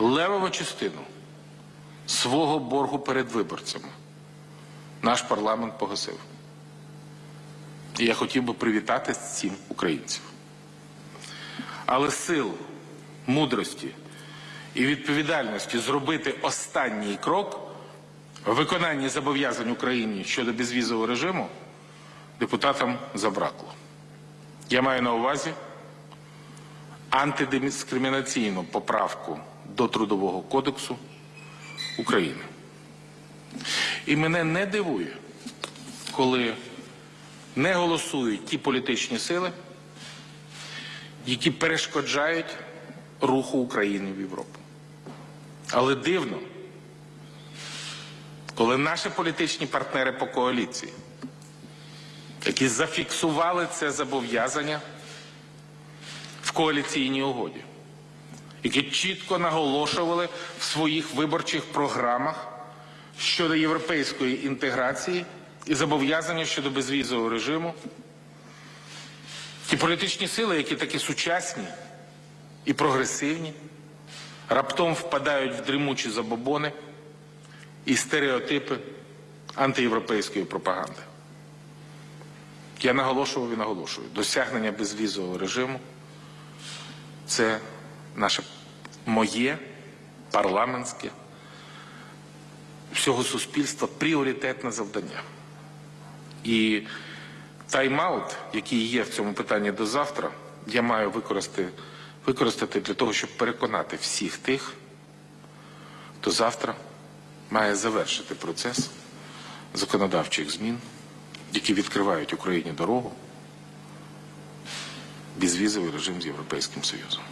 левову частину свого боргу перед виборцями наш парламент погасив. І я хотів би привітати з цим українців. Але сил, мудрості і відповідальності зробити останній крок в виконанні зобов'язань Україні щодо безвізового режиму депутатам забракло. Я маю на увазі антидискримінаційну поправку до Трудового кодексу України. І мене не дивує, коли не голосують ті політичні сили, які перешкоджають руху України в Європу. Але дивно, коли наші політичні партнери по коаліції, які зафіксували це зобов'язання в коаліційній угоді, які чітко наголошували в своїх виборчих програмах щодо європейської інтеграції і зобов'язання щодо безвізового режиму, ті політичні сили, які такі сучасні і прогресивні, раптом впадають в дрімучі забобони і стереотипи антиєвропейської пропаганди. Я наголошував і наголошую, досягнення безвізового режиму це наше моє парламентське всього суспільства пріоритетне завдання. І тайм-аут, який є в цьому питанні до завтра, я маю використати, використати для того, щоб переконати всіх тих, хто завтра має завершити процес законодавчих змін, які відкривають Україні дорогу, безвізовий режим з Європейським Союзом.